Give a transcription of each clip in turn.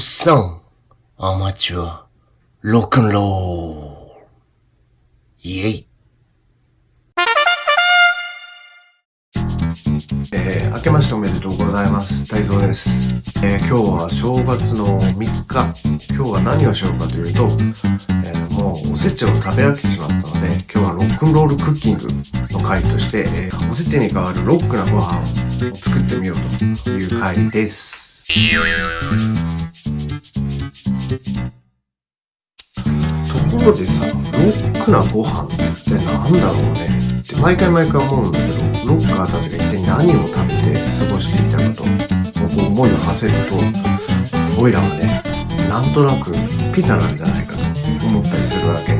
っさん、アマチュア、ロックンロール。イェイ。えー、明けましておめでとうございます。太蔵です。えー、今日は正月の3日。今日は何をしようかというと、えー、もうおせちを食べ飽きてしまったので、今日はロックンロールクッキングの回として、えー、おせちに代わるロックなご飯を作ってみようという回です。ところでさ、ロックなご飯って何だろうねって毎回毎回思うん。だけど、ロッカーたちが一体何を食べて過ごしていたかと、僕思いを馳せると、オイラはね、なん。となくピザなん。じゃないかと思ったりするわけ。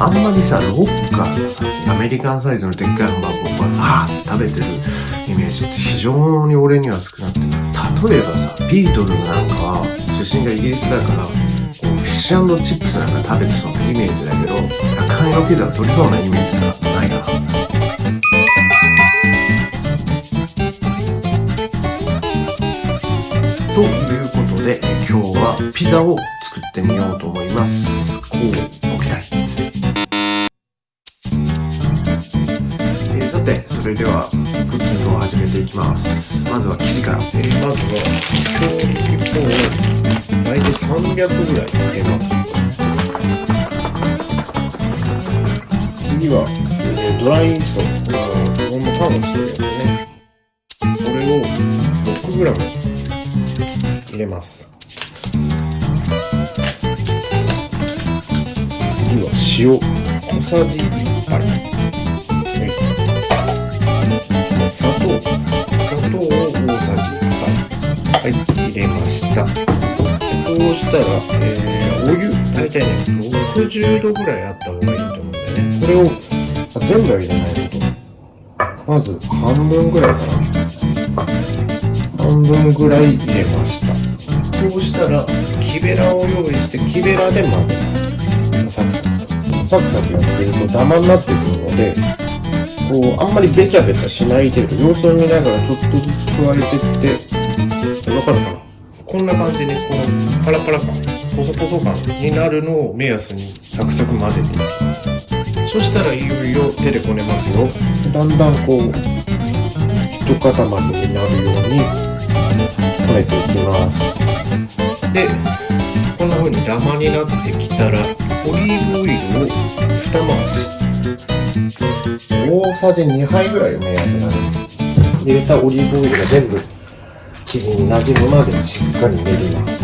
あん。まりさ、ロッカーがさ、アメリカンサイズのでっかいハンバーグをバーッ食べてるイメージって非常に俺には少なくて、例えばさ、ビートルズなん。かは出身がイギリスだから、チップスなんか食べてそうなイメージだけど、赤身のピザが取りそうなイメージがないな。ということで、今日はピザを作ってみようと思います。こうてそれではクッキングを始めていきます。まずは生地から、えー、まずは今日を大体300ぐら。い入れます次は、えー、ドライイー。ストこのパンをしてるやつね。これを 6g 入れます。次は塩。小さじ1杯。はい入れました。こうしたら、えー、お湯大体ね60度ぐらいあった方がいいと思うんでね。これを全部は入れないと。まず半分ぐらいかな。半分ぐらい入れました。そうしたら木べらを用意して木べらで混ぜます。サクサク。サクサクやってるとダマになってくるのでこう、あんまりベチャベチャしない程度、様子を見ながらちょっとずつ加えてって、かるかなこんな感じで、このパラパラ感、ポソポソ感になるのを目安にサクサク混ぜていきます。そしたらいよいよ手でこねますよ。だんだんこう、一塊になるようにこねていきます。で、こんな風にダマになってきたら、オリーブオイルを二回し。大さじ2杯ぐらいを目安なの入れたオリーブオイルが全部生地になじむまでしっかり練ります。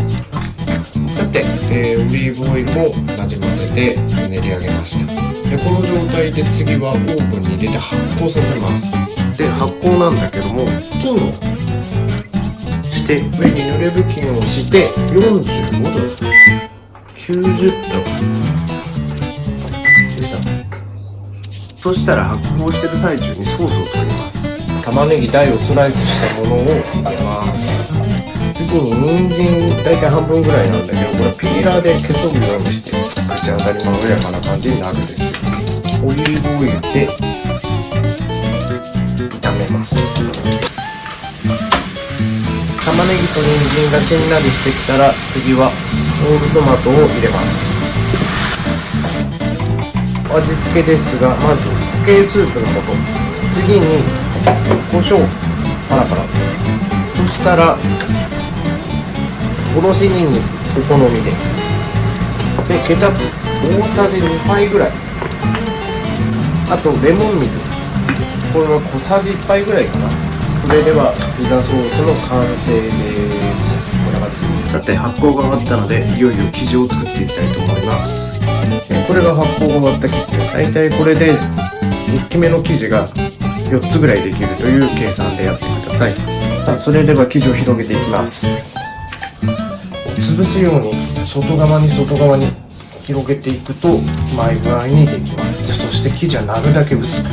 さて、えー、オリーブオイルもなじませて練り上げました。でこの状態で次はオーブンに入れて発酵させます。で発酵なんだけども布巾をして上に濡れ布巾をして45度90度。そしたら発酵してる最中にソースを作ります玉ねぎ大をスライスしたものを入れます次に人参大体半分ぐらいなんだけどこれピーラーで消そぐようにして口当たりまろやかな感じになるんですオリーブオイルで炒めます玉ねぎと人参がしんなりしてきたら次はホールトマトを入れます。味付けですがまず固形スープの素。次に胡椒パラパラそしたらおろしにんにくお好みで。でケチャップ。大さじ2杯ぐらい。あとレモン水。これは小さじ1杯ぐらいかな。それではピザソースの完成です。こんな感じさて発酵が終わったのでいよいよ生地を作っていきたいと思います。これが発酵が終わった生地。です大体これで大きめの生地が4つぐらいできるという計算でやってください。さあそれでは生地を広げていきます。潰すように外側に外側に広げていくと前具合にできます。じゃそして生地はなるだけ薄く。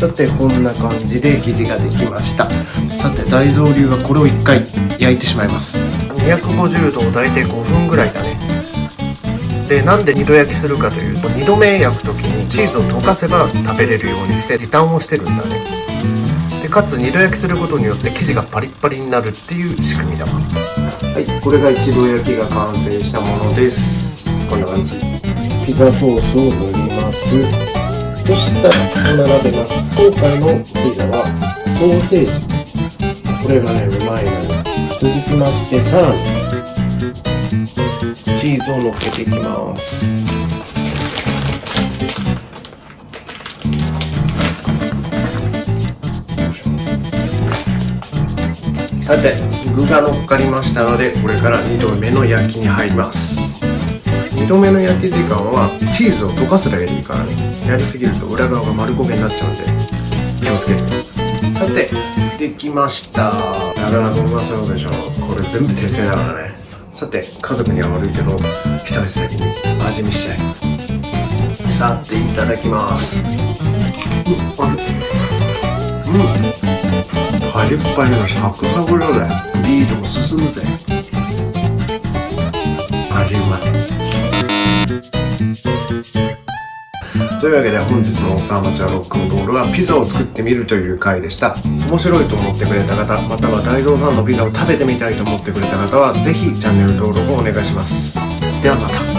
さてこんな感じで生地ができました。さて大蔵流はこれを1回焼いてしまいます。250度を大体5分ぐらいだね。でなんで2度焼きするかというと2度目焼く時にチーズを溶かせば食べれるようにして時短をしてるんだねでかつ2度焼きすることによって生地がパリッパリになるっていう仕組みだわはい、これが一度焼きが完成したものです。こんな感じ。ピザソースを塗ります。そしたら、並べます。今回のピザは、ソーセージ。これがね、うまいのよ。続きまして、を乗っけていきます。さて具が乗っかりましたのでこれから2度目の焼きに入ります。2度目の焼き時間はチーズを溶かすだけでいいからね。やりすぎると裏側が丸焦げになっちゃうんで気をつけて。さてできました。なかなかうまそうでしょこれ全部手製だからね。さて家族には悪いけど一足先に味見したいさていただきます。うん。あれうん。パリッパリのサクサクだぜビールも進むぜ味うまいというわけで本日のおっさんマチュアロックンロールはピザを作ってみるという回でした。面白いと思ってくれた方または大蔵さんのピザを食べてみたいと思ってくれた方は是非チャンネル登録をお願いします。ではまた。